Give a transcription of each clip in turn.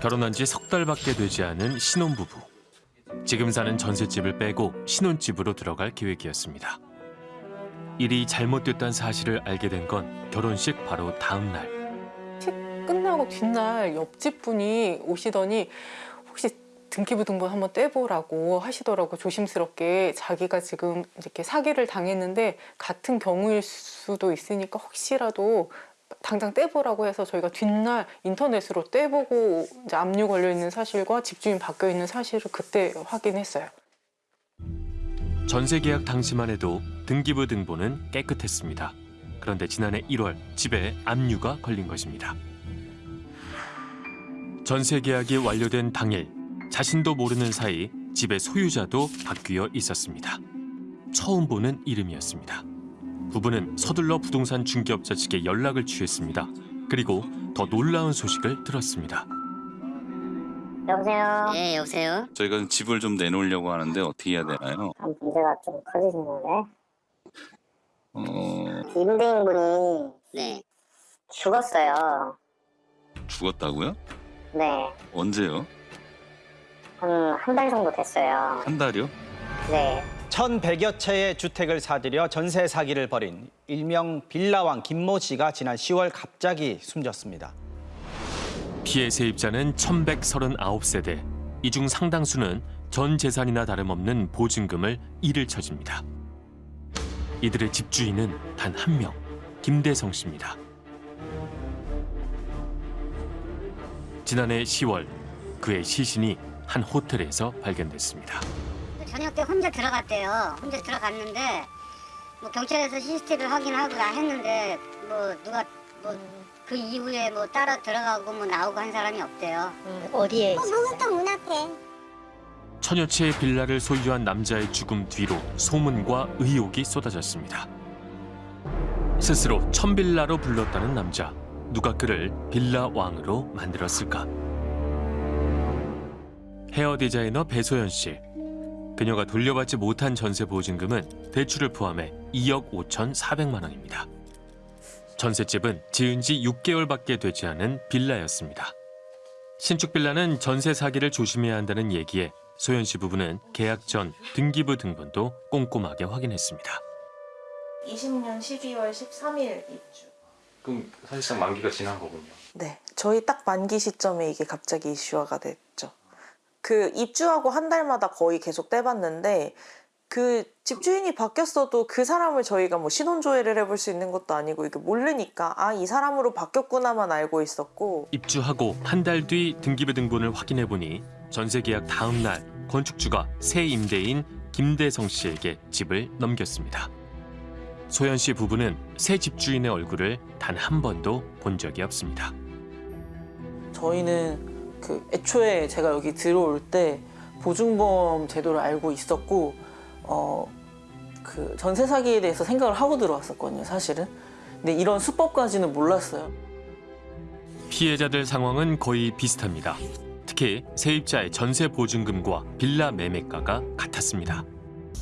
결혼한 지 석 달밖에 되지 않은 신혼부부. 지금 사는 전셋집을 빼고 신혼집으로 들어갈 계획이었습니다. 일이 잘못됐다는 사실을 알게 된 건 결혼식 바로 다음 날. 끝나고 뒷날 옆집 분이 오시더니 혹시 등기부등본 한번 떼보라고 하시더라고 조심스럽게 자기가 지금 이렇게 사기를 당했는데 같은 경우일 수도 있으니까 혹시라도 당장 떼보라고 해서 저희가 뒷날 인터넷으로 떼보고 이제 압류 걸려 있는 사실과 집주인 바뀌어 있는 사실을 그때 확인했어요. 전세 계약 당시만 해도 등기부 등본은 깨끗했습니다. 그런데 지난해 1월 집에 압류가 걸린 것입니다. 전세 계약이 완료된 당일 자신도 모르는 사이 집의 소유자도 바뀌어 있었습니다. 처음 보는 이름이었습니다. 부부는 서둘러 부동산 중개업자 측에 연락을 취했습니다. 그리고 더 놀라운 소식을 들었습니다. 여보세요. 네, 여보세요? 저희가 집을 좀 내놓으려고 하는데 어떻게 해야 되나요? 아, 문제가 좀 커지시는데 어, 임대인분이 네. 죽었어요. 죽었다고요? 네, 언제요? 한 한 달 정도 됐어요. 한 달이요? 네, 1,100여 채의 주택을 사들여 전세 사기를 벌인 일명 빌라왕 김모 씨가 지난 10월 갑자기 숨졌습니다. 피해 세입자는 1139세대. 이 중 상당수는 전 재산이나 다름없는 보증금을 잃을 처집니다. 이들의 집주인은 단 한 명, 김대성 씨입니다. 지난해 10월 그의 시신이 한 호텔에서 발견됐습니다. 저녁 때 혼자 들어갔대요. 혼자 들어갔는데 뭐 경찰에서 CCTV 확인하고 다 했는데 뭐 누가 뭐 그 이후에 뭐 따라 들어가고 뭐 나오고 한 사람이 없대요. 어디에 목욕탕 문 앞에. 천여 채의 빌라를 소유한 남자의 죽음 뒤로 소문과 의혹이 쏟아졌습니다. 스스로 천빌라로 불렀다는 남자. 누가 그를 빌라 왕으로 만들었을까? 헤어 디자이너 배소연 씨. 그녀가 돌려받지 못한 전세 보증금은 대출을 포함해 2억 5천4백만 원입니다. 전셋집은 지은 지 6개월밖에 되지 않은 빌라였습니다. 신축 빌라는 전세 사기를 조심해야 한다는 얘기에 소연 씨 부부는 계약 전 등기부 등본도 꼼꼼하게 확인했습니다. 20년 12월 13일 입주. 그럼 사실상 만기가 지난 거군요. 네, 저희 딱 만기 시점에 이게 갑자기 이슈화가 됐죠. 그 입주하고 한 달마다 거의 계속 떼봤는데 그 집주인이 바뀌었어도 그 사람을 저희가 뭐 신원 조회를 해볼 수 있는 것도 아니고 이게 모르니까 아 이 사람으로 바뀌었구나만 알고 있었고 입주하고 한 달 뒤 등기부 등본을 확인해 보니 전세 계약 다음 날 건축주가 새 임대인 김대성 씨에게 집을 넘겼습니다. 소연 씨 부부는 새 집주인의 얼굴을 단 한 번도 본 적이 없습니다. 저희는 그 애초에 제가 여기 들어올 때 보증보험 제도를 알고 있었고 어 그 전세 사기에 대해서 생각을 하고 들어왔었거든요 사실은 근데 이런 수법까지는 몰랐어요 피해자들 상황은 거의 비슷합니다. 특히 세입자의 전세 보증금과 빌라 매매가가 같았습니다.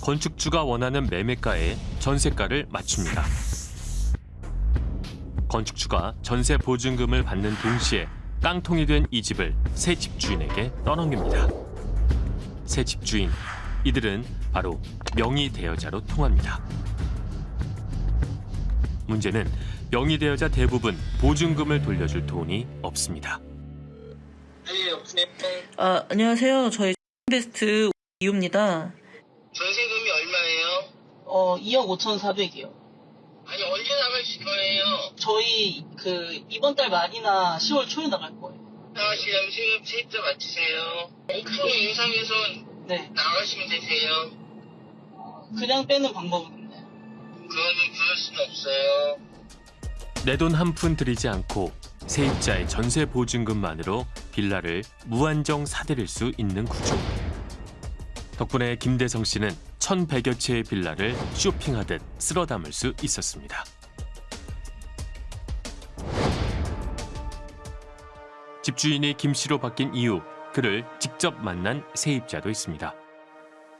건축주가 원하는 매매가에 전세가를 맞춥니다. 건축주가 전세 보증금을 받는 동시에 깡통이 된 이 집을 새 집주인에게 떠넘깁니다. 새 집주인, 이들은 바로 명의 대여자로 통합니다. 문제는 명의 대여자 대부분 보증금을 돌려줄 돈이 없습니다. 아 안녕하세요 저희 베스트 이유입니다 전세금이 얼마예요? 어 2억 5,400이요 아니 언제 나가실 거예요? 저희 그 이번 달 말이나 10월 초에 나갈 거예요 나가시려면 세금 세입자 맞추세요. 옥소 인상에서 네 나가시면 되세요. 그냥 빼는 방법은 없나요? 그거는 그럴 수는 없어요. 내 돈 한 푼 들이지 않고 세입자의 전세 보증금만으로 빌라를 무한정 사들일 수 있는 구조. 덕분에 김대성 씨는 1,100여 채의 빌라를 쇼핑하듯 쓸어 담을 수 있었습니다. 집주인이 김 씨로 바뀐 이후 그를 직접 만난 세입자도 있습니다.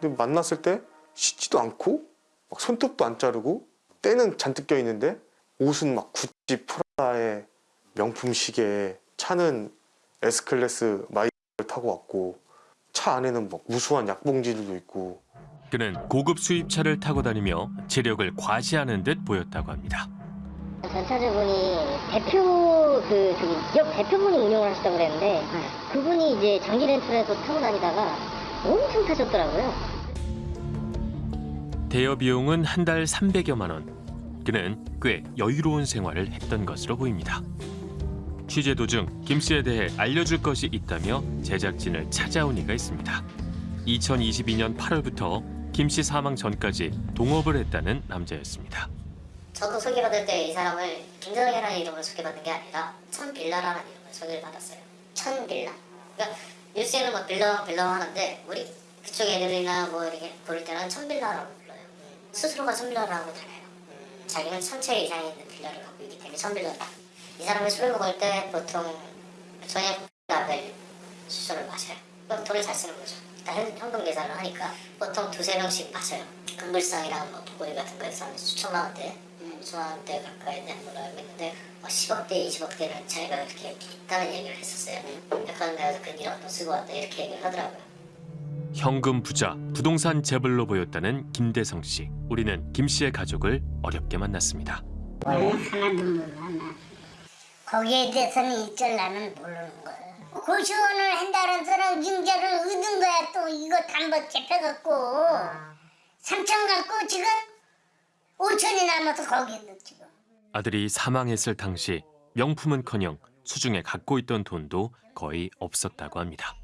근데 만났을 때 씻지도 않고 막 손톱도 안 자르고 때는 잔뜩 껴 있는데 옷은 막 구찌 프라다의 명품 시계에 차는 S클래스 마이를 타고 왔고 차 안에는 막 무수한 약봉지들도 있고 그는 고급 수입차를 타고 다니며 재력을 과시하는 듯 보였다고 합니다. 전차주분이 대표 그 저기 기업 대표분이 운영을 하셨다고 그랬는데 그분이 이제 장기 렌트에서 타고 다니다가 엄청 타셨더라고요. 대여 비용은 한 달 300여만 원. 그는 꽤 여유로운 생활을 했던 것으로 보입니다. 취재 도중 김 씨에 대해 알려줄 것이 있다며 제작진을 찾아온 이가 있습니다. 2022년 8월부터 김 씨 사망 전까지 동업을 했다는 남자였습니다. 저도 소개받을 때 이 사람을 김정혜라는 이름으로 소개받는 게 아니라 천빌라라는 이름으로 소개를 받았어요. 천빌라. 그러니까 뉴스에는 뭐 빌라 빌라 하는데 우리 그쪽 애들이나 뭐 이렇게 부를 때는 천빌라라고 불러요. 스스로가 천빌라라고 다녀요. 자기는 천채 이상이 있는 빌라를 갖고 있기 때문에 천빌라다. 이 사람이 술을 먹을 때 보통 저녁 앞에 술을 마셔요. 그럼 돈을 잘 쓰는 거죠. 일단 현- 현금 계산을 하니까 보통 두세 병씩 마셔요. 금불상이랑 뭐 보고리 같은 거에서 한 수천만 원대, 원대 가까이 알고 있는데 뭐 10억대, 20억대는 자기가 그렇게 있다는 얘기를 했었어요. 백화점 가서 그 1억 돈 쓰고 왔다 이렇게 얘기를 하더라고요. 현금 부자, 부동산 재벌로 보였다는 김대성 씨. 우리는 김 씨의 가족을 어렵게 만났습니다. 하나도 몰라. 거기에 대해서는 일절 나는 모르는 거야. 고시원을 한다는 사람 징자를 얻은 거야 또 이거 단번 잡혀갖고 삼천 갖고 지금 오천이 남아서 거기 있는 지금. 아들이 사망했을 당시 명품은커녕 수중에 갖고 있던 돈도 거의 없었다고 합니다.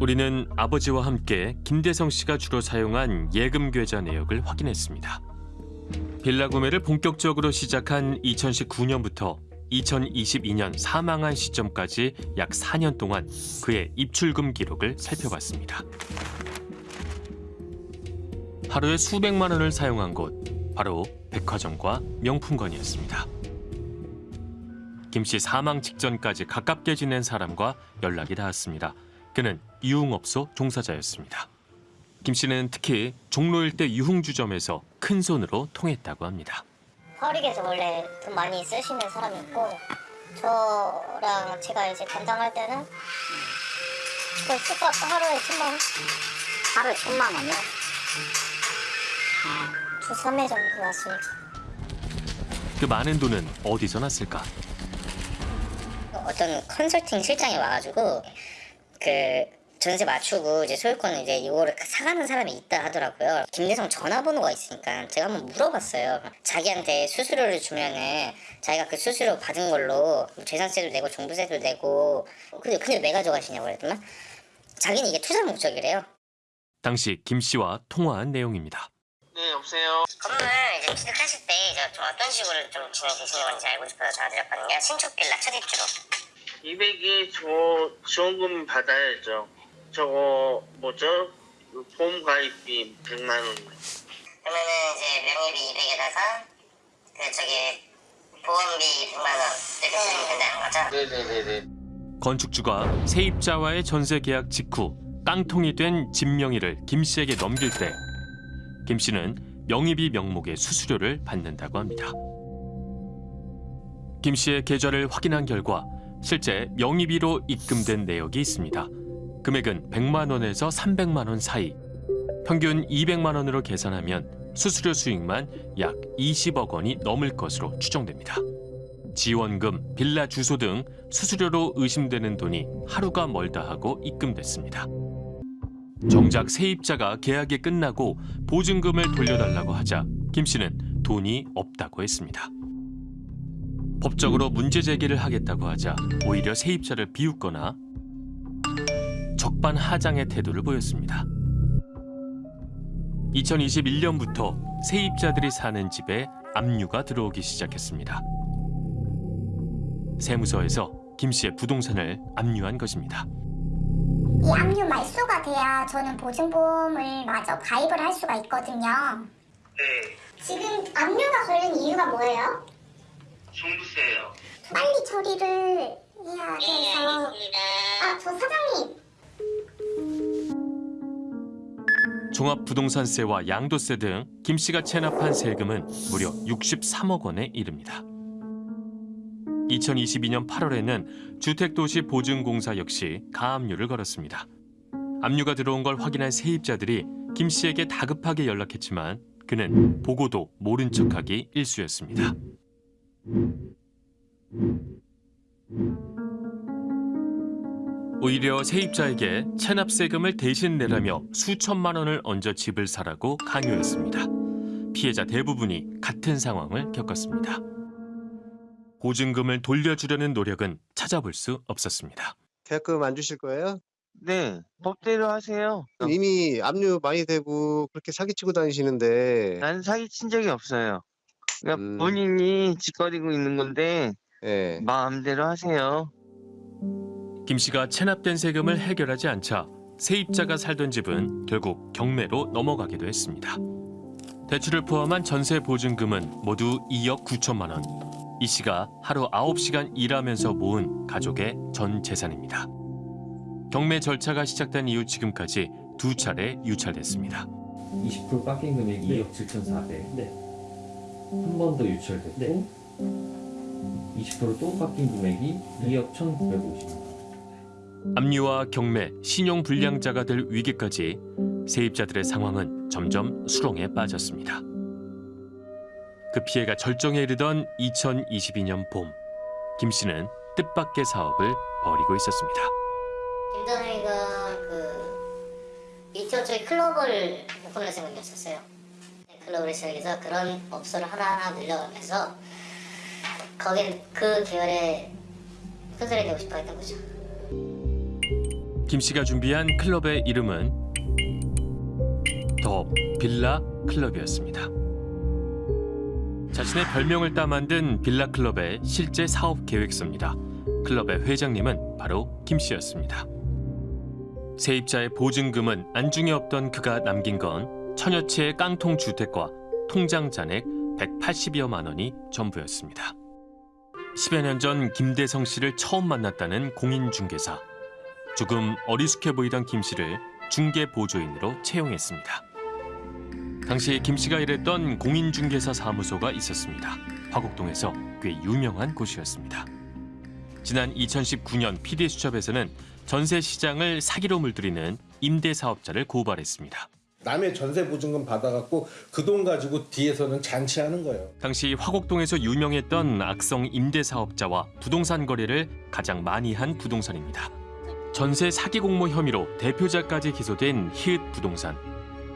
우리는 아버지와 함께 김대성 씨가 주로 사용한 예금 계좌 내역을 확인했습니다. 빌라 구매를 본격적으로 시작한 2019년부터 2022년 사망한 시점까지 약 4년 동안 그의 입출금 기록을 살펴봤습니다. 하루에 수백만 원을 사용한 곳 바로 백화점과 명품관이었습니다. 김 씨 사망 직전까지 가깝게 지낸 사람과 연락이 닿았습니다. 그는 유흥업소 종사자였습니다. 김 씨는 특히 종로 일대 유흥주점에서 큰 손으로 통했다고 합니다. 화력에서 원래 돈 많이 쓰시는 사람이었고 저랑 제가 이제 담당할 때는 그 숙박 하루에 천만 원? 하루에 천만 원이요? 두, 삼회 정도 났으니까 그 많은 돈은 어디서 났을까? 어떤 컨설팅 실장이 와가지고 그 전세 맞추고 이제 소유권을 이제 이거를 사가는 사람이 있다 하더라고요. 김대성 전화번호가 있으니까 제가 한번 물어봤어요. 자기한테 수수료를 주면은 자기가 그 수수료 받은 걸로 재산세도 내고 종부세도 내고 근데 근데 왜 가져가시냐고 그랬더만 자기는 이게 투자 목적이래요. 당시 김 씨와 통화한 내용입니다. 네, 여보세요. 건물 이제 취득하실 때 이제 좀 어떤 식으로 좀 진행되시는 건지 알고 싶어서 전화드렸거든요. 신축 빌라 첫 입주로. 200이 저 지원금 받아야죠. 저거 뭐죠? 그 보험 가입비 100만 원. 그러면은 이제 명의비 200에다가 그 저기 보험비 100만 원 이렇게 쓰면 된다는 거죠? 네네네네. 건축주가 세입자와의 전세 계약 직후 깡통이 된 집 명의를 김 씨에게 넘길 때 김 씨는 명의비 명목의 수수료를 받는다고 합니다. 김 씨의 계좌를 확인한 결과 실제 명의비로 입금된 내역이 있습니다. 금액은 100만 원에서 300만 원 사이. 평균 200만 원으로 계산하면 수수료 수익만 약 20억 원이 넘을 것으로 추정됩니다. 지원금, 빌라 주소 등 수수료로 의심되는 돈이 하루가 멀다 하고 입금됐습니다. 정작 세입자가 계약이 끝나고 보증금을 돌려달라고 하자 김 씨는 돈이 없다고 했습니다. 법적으로 문제 제기를 하겠다고 하자 오히려 세입자를 비웃거나 적반하장의 태도를 보였습니다. 2021년부터 세입자들이 사는 집에 압류가 들어오기 시작했습니다. 세무서에서 김 씨의 부동산을 압류한 것입니다. 이 압류 말소가 돼야 저는 보증보험을 마저 가입을 할 수가 있거든요. 네, 지금 압류가 걸린 이유가 뭐예요? 종부세요. 빨리 처리를 해야 돼서. 아, 저 사장님. 종합부동산세와 양도세 등 김 씨가 체납한 세금은 무려 63억 원에 이릅니다. 2022년 8월에는 주택도시 보증공사 역시 가압류를 걸었습니다. 압류가 들어온 걸 확인한 세입자들이 김 씨에게 다급하게 연락했지만 그는 보고도 모른 척하기 일쑤였습니다. 오히려 세입자에게 체납세금을 대신 내라며 수천만 원을 얹어 집을 사라고 강요했습니다. 피해자 대부분이 같은 상황을 겪었습니다. 보증금을 돌려주려는 노력은 찾아볼 수 없었습니다. 계약금 안 주실 거예요? 네, 법대로 하세요. 이미 압류 많이 되고 그렇게 사기치고 다니시는데 난 사기친 적이 없어요. 그러니까 음. 본인이 짓거리고 있는 건데 예. 마음대로 하세요. 김 씨가 체납된 세금을 해결하지 않자 세입자가 살던 집은 결국 경매로 넘어가기도 했습니다. 대출을 포함한 전세 보증금은 모두 2억 9천만 원. 이 씨가 하루 9시간 일하면서 모은 가족의 전 재산입니다. 경매 절차가 시작된 이후 지금까지 두 차례 유찰됐습니다. 20% 깎인 금액이 2억 7,400. 한번 더 유찰됐고 20%또 깎인 금액이 2억 1,950. 압류와 경매, 신용 불량자가 될 위기까지 세입자들의 상황은 점점 수렁에 빠졌습니다. 그 피해가 절정에 이르던 2022년 봄, 김 씨는 뜻밖의 사업을 벌이고 있었습니다. 김전우이가 그 이쪽저기 클럽을 오픈할 생각이었었어요. 네, 클럽을 시작해서 그런 업소를 하나하나 늘려가면서 거기 그 계열의 큰소리 되고 싶어 했던 거죠. 김 씨가 준비한 클럽의 이름은 더 빌라 클럽이었습니다. 자신의 별명을 따 만든 빌라 클럽의 실제 사업 계획서입니다. 클럽의 회장님은 바로 김 씨였습니다. 세입자의 보증금은 안중에 없던 그가 남긴 건 천여 채의 깡통 주택과 통장 잔액 180여만 원이 전부였습니다. 10여 년 전 김대성 씨를 처음 만났다는 공인중개사. 조금 어리숙해 보이던 김 씨를 중개 보조인으로 채용했습니다. 당시 김 씨가 일했던 공인중개사 사무소가 있었습니다. 화곡동에서 꽤 유명한 곳이었습니다. 지난 2019년 PD 수첩에서는 전세 시장을 사기로 물들이는 임대 사업자를 고발했습니다. 남의 전세 보증금 받아갖고 그 돈 가지고 뒤에서는 잔치하는 거예요. 당시 화곡동에서 유명했던 악성 임대 사업자와 부동산 거래를 가장 많이 한 부동산입니다. 전세 사기 공모 혐의로 대표자까지 기소된 히읗 부동산.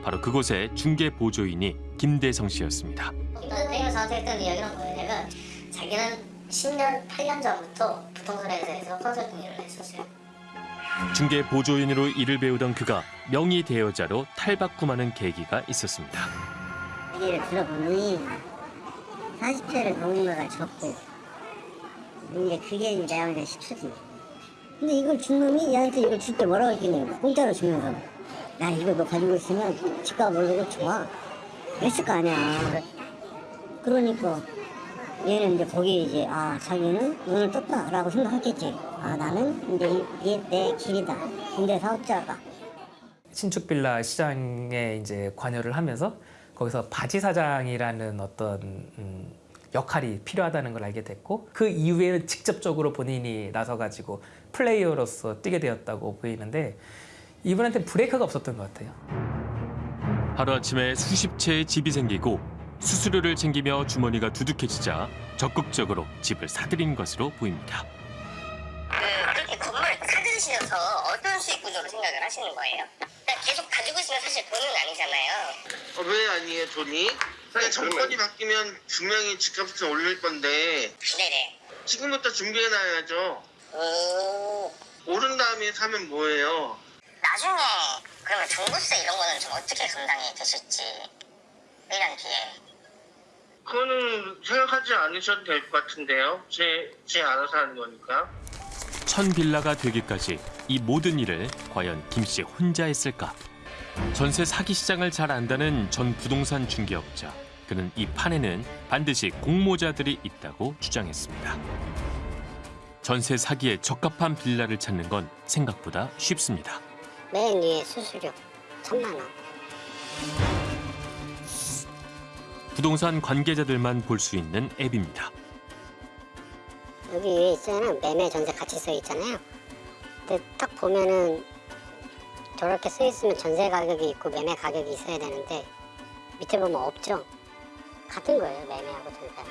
바로 그곳의 중개 보조인이 김대성 씨였습니다. 김전우이가 저한테 했던 이야기는 뭐냐면 자기는 10년, 8년 전부터 부동산 회사에서 컨설팅 일을 했었어요. 중개 보조인으로 일을 배우던 그가 명의 대여자로 탈바꿈하는 계기가 있었습니다. 얘기를 들어보니 40대를 넘은 거가 적고 이제 그게 이제 내가 싶어지 근데 이걸 준 놈이 얘한테 이걸 줄 때 뭐라고 했겠냐고 공짜로 주면서 야 이거 너 가지고 있으면 집값 오르고 좋아. 그랬을 거 아니야. 그러니까 얘는 이제 거기에 이제 아 자기는 눈을 떴다 라고 생각했겠지. 아 나는 이제 이게 내 길이다. 근데 사업자가 신축 빌라 시장에 이제 관여를 하면서 거기서 바지 사장이라는 어떤 음, 역할이 필요하다는 걸 알게 됐고 그 이후에는 직접적으로 본인이 나서 가지고 플레이어로서 뛰게 되었다고 보이는데 이분한테 브레이크가 없었던 것 같아요. 하루아침에 수십 채의 집이 생기고 수수료를 챙기며 주머니가 두둑해지자 적극적으로 집을 사들인 것으로 보입니다. 그 그렇게 사들으시면서 어떤 수익 구조로 생각을 하시는 거예요? 그러니까 계속 가지고 있으면 사실 돈은 아니잖아요. 어, 왜 아니에요, 돈이? 그냥 정권이 바뀌면 분명히 집값은 올릴 건데 네네. 지금부터 준비해놔야죠. 오른 다음에 사면 뭐예요? 나중에 그러면 종부세 이런 거는 좀 어떻게 감당이 되실지 1년 뒤에. 그거는 생각하지 않으셔도 될 것 같은데요. 제, 제 알아서 하는 거니까. 천 빌라가 되기까지 이 모든 일을 과연 김씨 혼자 했을까? 전세 사기 시장을 잘 안다는 전 부동산 중개업자. 그는 이 판에는 반드시 공모자들이 있다고 주장했습니다. 전세 사기에 적합한 빌라를 찾는 건 생각보다 쉽습니다. 맨 위에 수수료 천만 원 부동산 관계자들만 볼 수 있는 앱입니다. 여기 위에 있잖아요. 매매 전세 같이 써 있잖아요. 근데 딱 보면은 저렇게 써 있으면 전세 가격이 있고 매매 가격이 있어야 되는데 밑에 보면 없죠. 같은 거예요. 매매하고 전세.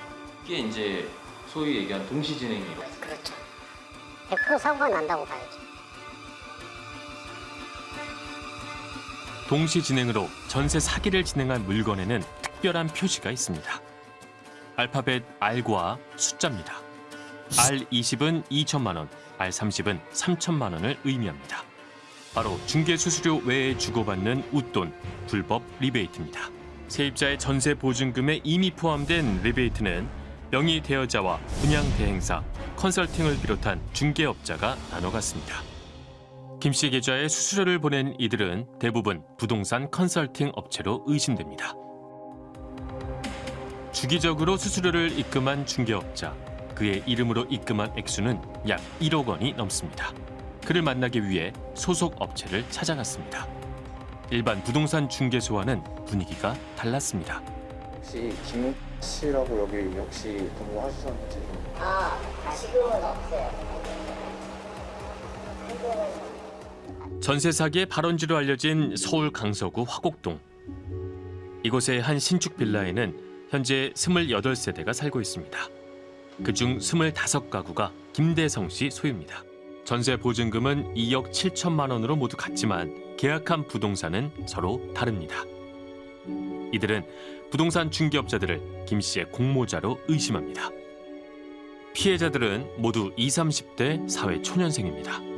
이게 이제 소위 얘기한 동시 진행이고. 그렇죠. 100% 사고가 난다고 봐야죠. 동시 진행으로 전세 사기를 진행한 물건에는 특별한 표시가 있습니다. 알파벳 R과 숫자입니다. R20은 2천만 원, R30은 3천만 원을 의미합니다. 바로 중개 수수료 외에 주고받는 웃돈, 불법 리베이트입니다. 세입자의 전세 보증금에 이미 포함된 리베이트는 명의 대여자와 분양 대행사, 컨설팅을 비롯한 중개업자가 나눠 갔습니다. 김씨 계좌에 수수료를 보낸 이들은 대부분 부동산 컨설팅 업체로 의심됩니다. 주기적으로 수수료를 입금한 중개업자, 그의 이름으로 입금한 액수는 약 1억 원이 넘습니다. 그를 만나기 위해 소속 업체를 찾아갔습니다. 일반 부동산 중개소와는 분위기가 달랐습니다. 혹시 김 씨라고 여기 혹시 근무하셨는지 아, 지금은 없어요. 전세 사기의 발원지로 알려진 서울 강서구 화곡동. 이곳의 한 신축 빌라에는 현재 28세대가 살고 있습니다. 그중 25가구가 김대성 씨 소유입니다. 전세 보증금은 2억 7천만 원으로 모두 같지만 계약한 부동산은 서로 다릅니다. 이들은 부동산 중개업자들을 김 씨의 공모자로 의심합니다. 피해자들은 모두 20, 30대 사회 초년생입니다.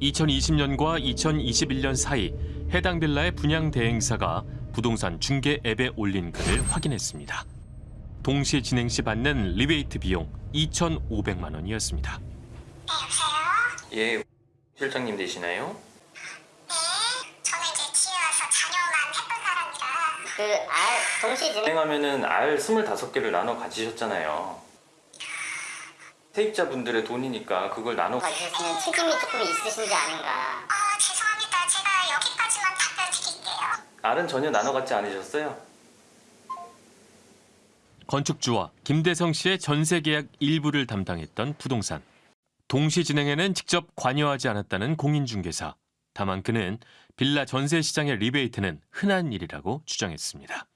2020년과 2021년 사이 해당 빌라의 분양 대행사가 부동산 중개 앱에 올린 글을 확인했습니다. 동시 진행 시 받는 리베이트 비용 2,500만 원이었습니다. 예, 실장님 되시나요? 그 알, 동시 진행 진행하면은 알 25개를 나눠 가지셨잖아요. 세입자분들의 돈이니까 그걸 나눠 가지셨으면 책임이 조금 있으신지 아닌가. 알은 전혀 나눠 갖지 않으셨어요? 건축주와 김대성 씨의 전세 계약 일부를 담당했던 부동산. 동시 진행에는 직접 관여하지 않았다는 공인중개사. 다만 그는 빌라 전세 시장의 리베이트는 흔한 일이라고 주장했습니다.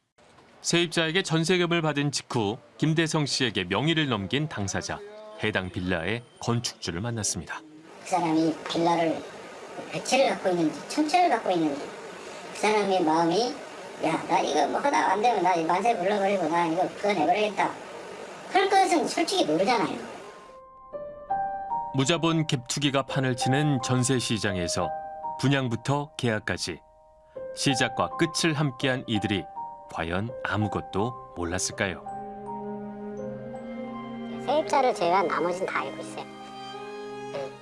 세입자에게 전세금을 받은 직후 김대성 씨에게 명의를 넘긴 당사자. 해당 빌라의 건축주를 만났습니다. 그 사람이 빌라를 몇 채를 갖고 있는지, 천 채를 갖고 있는지, 그 사람의 마음이 야, 나 이거 뭐 하다 안 되면 나 만세 불러버리고 나 이거 그어내버리겠다. 그럴 것은 솔직히 모르잖아요. 무자본 갭투기가 판을 치는 전세 시장에서 분양부터 계약까지 시작과 끝을 함께한 이들이 과연 아무것도 몰랐을까요? 세입자를 제외한 나머지는 다 알고 있어요. 네,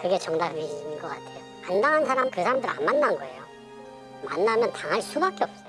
그게 정답인 것 같아요. 안 당한 사람 그 사람들 안 만난 거예요. 만나면 당할 수밖에 없어요.